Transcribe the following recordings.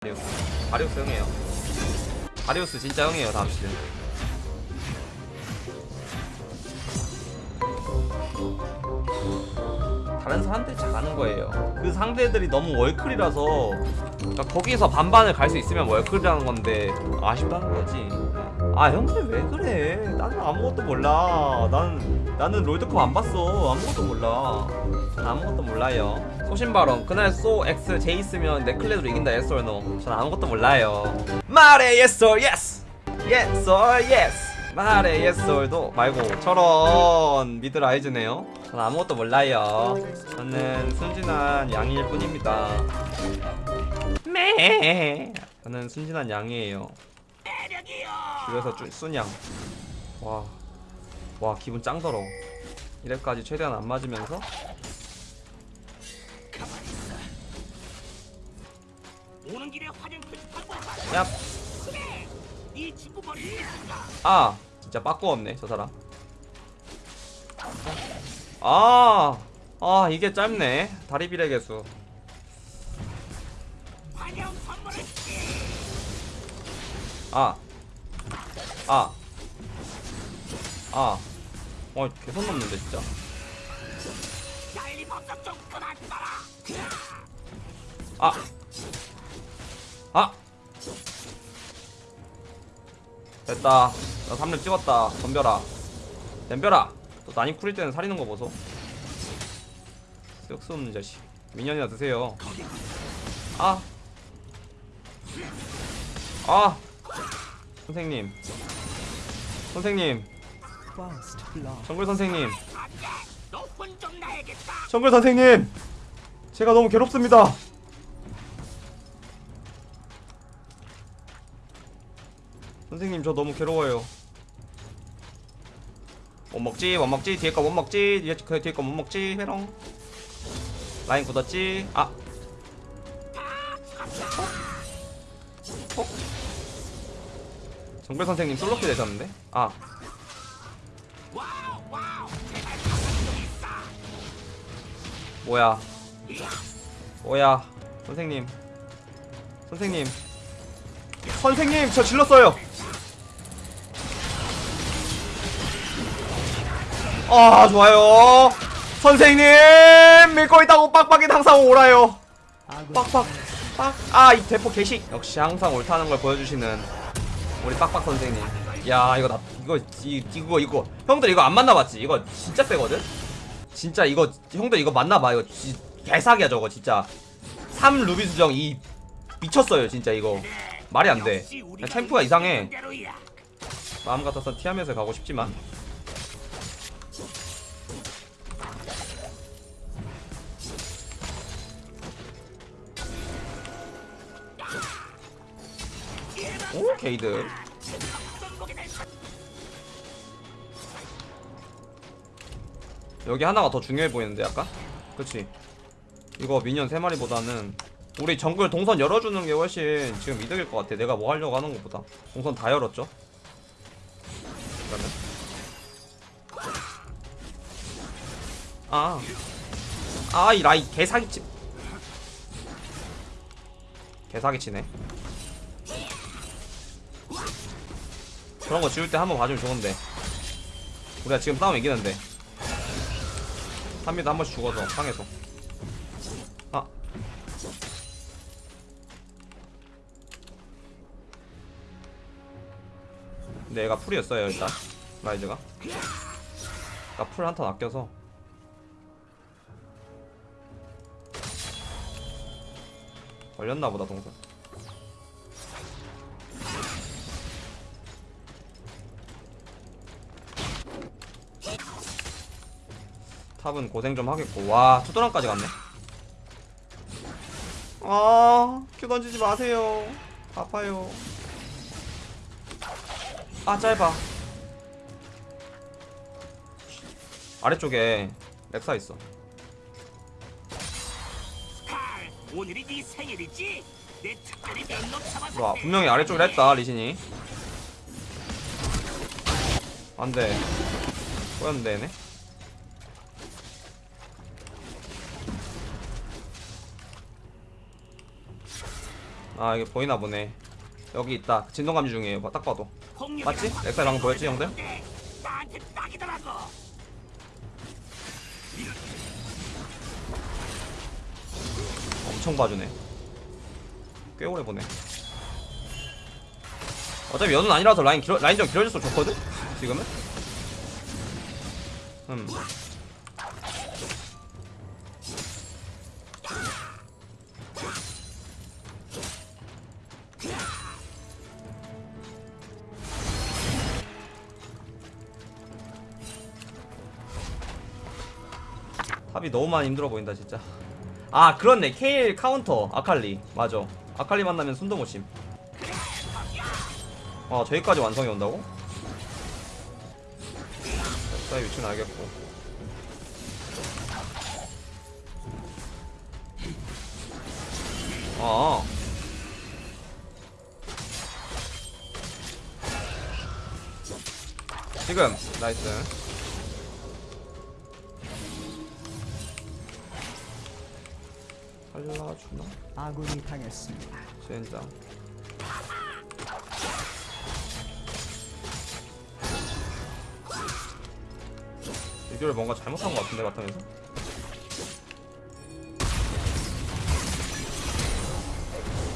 다리우스. 다리우스 형이에요. 다리우스 진짜 형이에요 다음 시즌. 다른 사람들이 잘하는 거예요. 그 상대들이 너무 월클이라서 그러니까 거기서 반반을 갈 수 있으면 월클이라는 건데 아쉽다는 거지 아 형들 왜 그래? 나는 아무것도 몰라. 나는 나는 롤드컵 안 봤어. 아무것도 몰라. 전 아무것도 몰라요. 소신발언. 그날 소 X J 있으면 넷클레드로 이긴다 yes or no 전 아무것도 몰라요. 말해 yes or yes. Yes or yes. 말해 yes or도 말고 저런 미드 라이즈네요. 전 아무것도 몰라요. 저는 순진한 양일 뿐입니다. 매 저는 순진한 양이에요 줄여서 쭈, 순양. 와, 와 기분 짱 더러워. 이래까지 최대한 안 맞으면서? 오는 길에 화장품 와. 야? 아 진짜 빠꾸 없네 저 사람. 아, 아 이게 짧네. 다리 비례 개수. 아, 아, 아, 어 개선 넘는데 진짜. 아, 아, 됐다. 나 3렙 찍었다. 덤벼라. 덤벼라. 또 난입 쿨일 때는 살리는 거 보소. 쓸데없는 자식. 미니언이나 드세요. 아, 아, 선생님, 선생님, 정글 선생님. 정글 선생님, 제가 너무 괴롭습니다. 선생님 저 너무 괴로워요. 못 먹지, 못 먹지, 뒤에 거 못 먹지, 뒤에 거 뒤에 거못 먹지, 회롱. 라인 굳었지, 아. 정글 선생님 솔로키 되셨는데? 아. 뭐야? 뭐야? 선생님, 선생님, 선생님 저 질렀어요. 아 좋아요. 선생님 믿고 있다고 빡빡이 항상 오라요. 빡빡 빡. 아이 대포 개식. 역시 항상 옳다는 걸 보여주시는 우리 빡빡 선생님. 야 이거 나 이거 이, 이거 이거 형들 이거 안 만나봤지? 이거 진짜 세거든. 진짜 이거 형들 이거 맞나봐 이거 지, 개사기야 저거 진짜 3 루비 수정 이 미쳤어요 진짜 이거 말이 안돼 챔프가 이상해. 마음 같아서 티하면서 가고 싶지만 게이드 여기 하나가 더 중요해 보이는데 약간? 그치 이거 미니언 3마리보다는 우리 정글 동선 열어주는 게 훨씬 지금 이득일 것 같아 내가 뭐 하려고 하는 것보다 동선 다 열었죠 그러면 아. 아, 이 라이 개사기치. 개사기치네. 그런 거 지울 때 한번 봐주면 좋은데. 우리가 지금 싸움 이기는데. 3미도 한 번씩 죽어서, 상해서. 아. 근데 얘가 풀이었어요, 일단. 라이즈가. 나 풀 한턴 아껴서. 걸렸나 보다 동선 탑은 고생 좀 하겠고. 와 투도랑까지 갔네. 아큐 던지지 마세요. 아파요. 아 짧아. 아래쪽에 렉사 있어. 오늘이 네 생일이지? 내 특별히 면접 잡아서 와 분명히 아래쪽을 했다 리신이. 안돼. 꼬였는데 얘네 아 이게 보이나 보네 여기 있다 진동 감지 중이에요 봐, 딱 봐도 맞지? 렉사이 방금 보였지 형들? 엄청 봐주네 꽤 오래 보네 어차피 연은 아니라서 라인 길어, 라인 좀 길어질수록 좋거든? 지금은? 음 탑이 너무 많이 힘들어 보인다 진짜. 아 그렇네. 케일 카운터. 아칼리. 맞아. 아칼리 만나면 손도 못심. 아 저기까지 완성이 온다고? 사이 위치는 알겠고. 아. 지금. 나이스 살려주나? 아군이 당했습니다. 젠장. 이걸 뭔가 잘못한 것 같은데 바텀에서?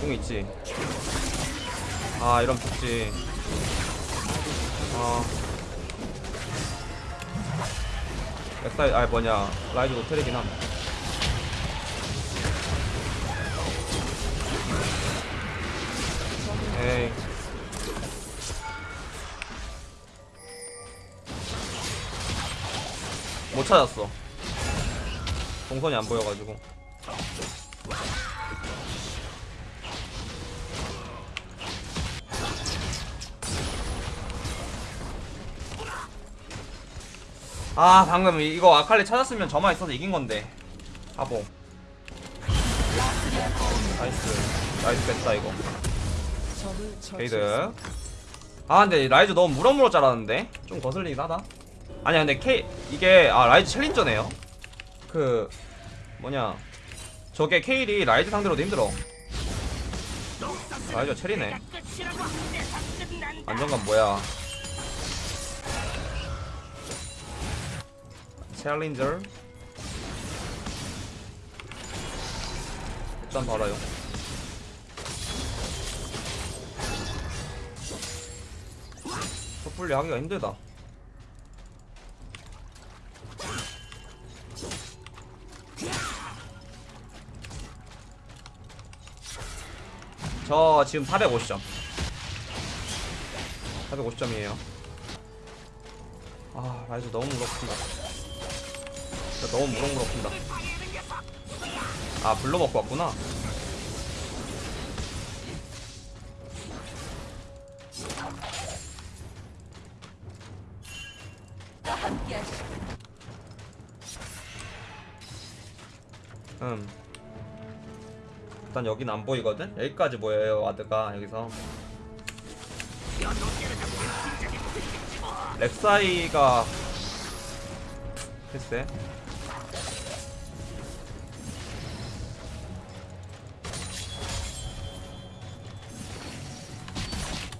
공 있지? 아 이런 죽지. 아. 렉사이 아 뭐냐. 라이즈 노텔이긴 함 못 찾았어. 동선이 안 보여가지고. 아 방금 이- 이거 아칼리 찾았으면 저만 있어서 이긴 건데. 바보. 나이스. 나이스 뺐다 이거. 게이드. 아 근데 라이즈 너무 무럭무럭 자라는데? 좀 거슬리긴 하다 아니야 근데 K 이게 아 라이즈 챌린저네요. 그 뭐냐. 저게 케일이 라이즈 상대로도 힘들어. 라이즈 체리네. 안정감 뭐야. 챌린저. 일단 받아요. 섣불리 하기가 힘들다 저 지금 450점. 450점이에요. 아 라이즈 너무 무럭푼다. 너무 무럭무럭푼다. 아 불러 먹고 왔구나. 음 일단 여긴 안 보이거든? 여기까지 보여요 와드가. 여기서. 렉사이가 글쎄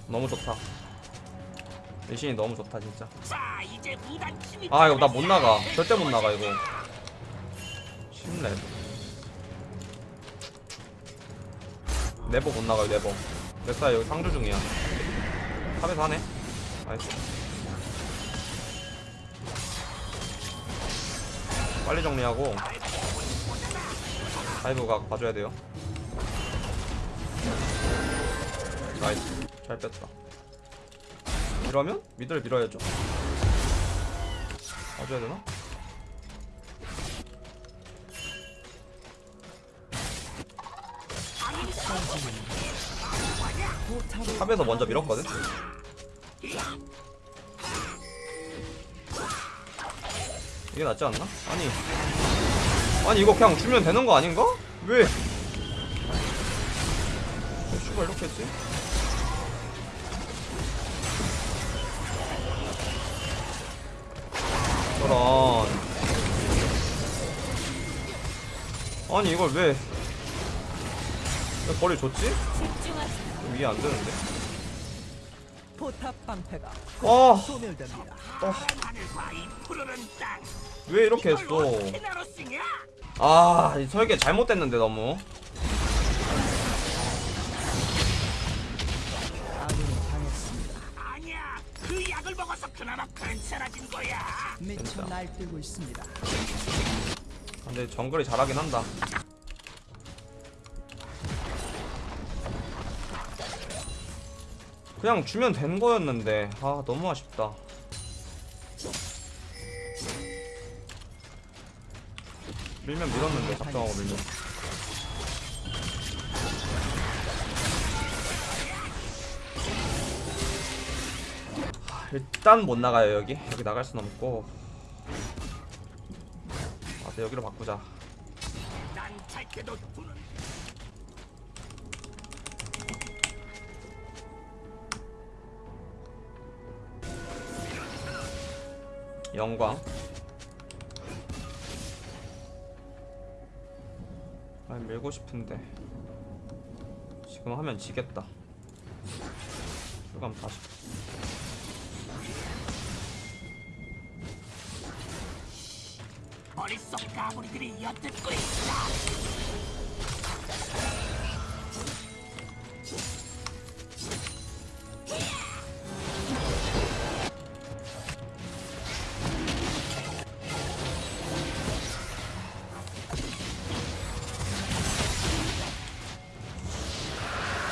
너무 좋다. 리신이 너무 좋다 진짜. 아 이거 나 못 나가. 절대 못 나가 이거. 10렙 never 못 나가요 never 렉사이 여기 상주 중이야. top에서 하네. nice. 빨리 정리하고 dive가 봐줘야 돼요. nice. 잘 뺐다. 이러면 미드를 밀어야죠. 봐줘야 되나? 탑에서 먼저 밀었거든? 이게 낫지 않나? 아니 아니 이거 그냥 주면 되는 거 아닌가? 왜? 왜 슈가 이렇게 했지? 저런 아니 이걸 왜 왜 거리 좋지? 위에 안 되는데? 포탑 방패가 어, 소멸됩니다. 땅. 왜 이렇게 했어? 아, 이 설계 잘못됐는데 너무. 아군이 당했습니다. 아니야. 그 약을 먹어서 그나마 괜찮아진 거야. 미쳐 날뛰고 있습니다. 근데 정글이 잘하긴 한다. 그냥 주면 된 거였는데 아 너무 아쉽다. 밀면 밀었는데 작정하고 밀면. 하, 일단 못 나가요 여기 여기 나갈 순 없고 아 네, 여기로 바꾸자 영광. 아 밀고 싶은데. 지금 하면 지겠다. 출감 다시. 머릿속 가구리들이 엿듣고 있어.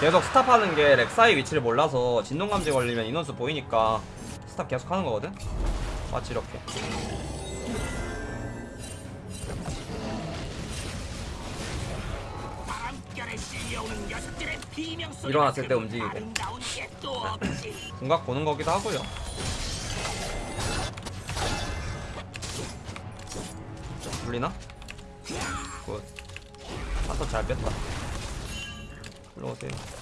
계속 스탑하는 게 렉사이 위치를 몰라서 진동감지 걸리면 인원수 보이니까 스탑 계속 하는 거거든 마치 이렇게. 일어났을 때 움직이고. 궁각 보는 거기도 하고요 불리나? 굿 아서 잘 뺐다 올라오세요 나이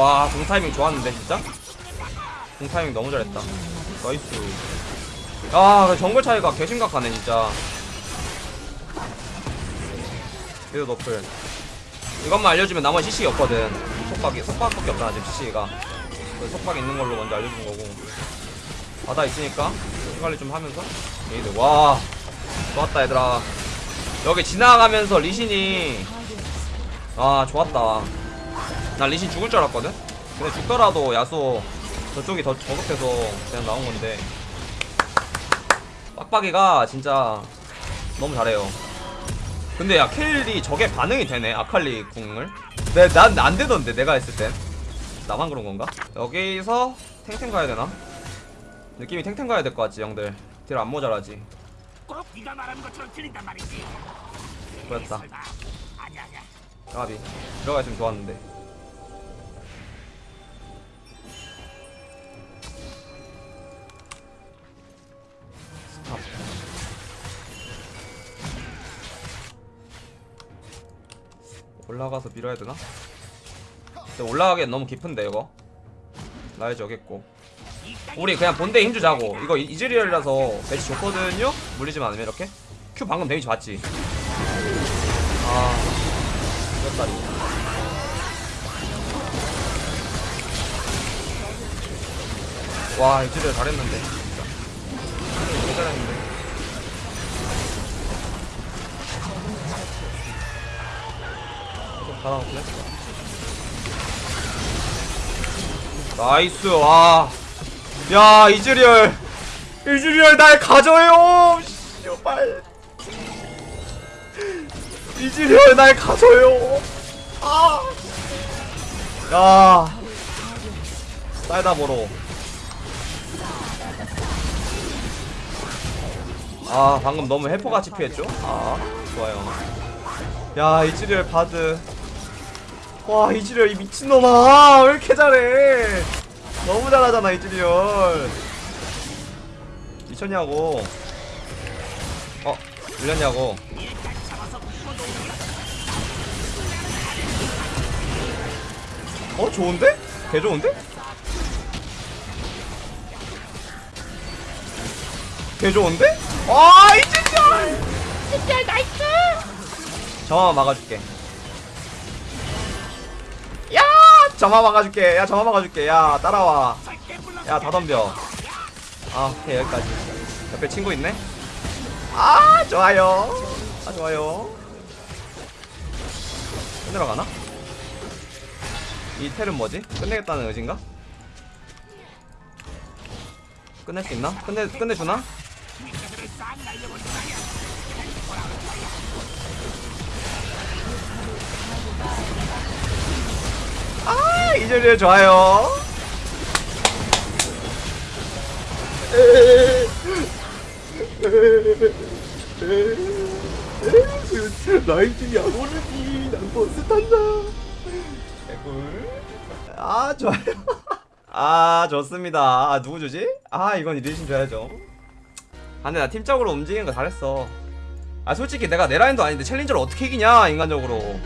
와, 궁 타이밍 좋았는데 진짜? 궁 타이밍 너무 잘했다. nice. 아, 그 정글 차이가 개심각하네 진짜. 그래도 노플. 이것만 알려주면 나머지 CC가 없거든. 속박이 속박밖에 없잖아 지금 CC가. 속박 있는 걸로 먼저 알려준 거고. 바다 있으니까 관리 좀 하면서. 얘들 와, 좋았다 얘들아. 여기 지나가면서 리신이 아 좋았다. 나 리신 죽을 줄 알았거든? 근데 죽더라도 야수 저쪽이 더 저급해서 그냥 나온 건데 빡빡이가 진짜 너무 잘해요 근데 야 켈리 저게 반응이 되네 아칼리 궁을 내, 난안 되던데 내가 했을 땐 나만 그런 건가? 여기서 탱탱 가야 되나? 느낌이 탱탱 가야 될 것 같지 형들 딜 안 모자라지 꼭 네가 말하는 것처럼 들린단 말이지. 그렇다. 설마. 아니야 아니야. 까비 들어가 있으면 좋았는데 stop. 올라가서 밀어야 되나? 근데 올라가기엔 너무 깊은데 이거? 이 땅이 우리 그냥 본대에 힘주자고. 이거 이- 이즈리얼이라서 대치 좋거든요? 물리지만 않으면 이렇게? Q 방금 데미지 봤지? 아 이겼다리 와 이즈리얼 잘했는데 잘했는데. 좀 받아놓길래? nice 와. 야 이즈리얼. 이즈리얼 날 가져요. 씨발. 이즈리얼 날 가져요. 아야. 쌀다 보러 아 방금 너무 해포같이 피했죠? 아 좋아요 야 이즈리얼 바드 와 이즈리얼 이 미친놈아 왜 이렇게 잘해 너무 잘하잖아 이즈리얼 미쳤냐고 어 밀렸냐고. 어 좋은데? 개 좋은데? 개 좋은데? 아 이즈리얼 이즈리얼 nice 저만 막아줄게 야 저만 막아줄게 야 저만 막아줄게 야 따라와. 야 다 덤벼 아 오케이 여기까지 옆에 친구 있네 아 좋아요 아 좋아요 끝내러 가나? 이 텔은 뭐지? 끝내겠다는 의지인가? 끝낼 수 있나? 끝내, 끝내주나? 싹 날려버린다. 아 좋아요 난 버스 탄다. 개꿀 아 좋아요. 아 좋습니다. 아 누구 주지? 아 이건 리신 줘야죠 아 근데 나 팀적으로 움직이는 거 잘했어. 아 솔직히 내가 내 라인도 아닌데 챌린저를 어떻게 이기냐 인간적으로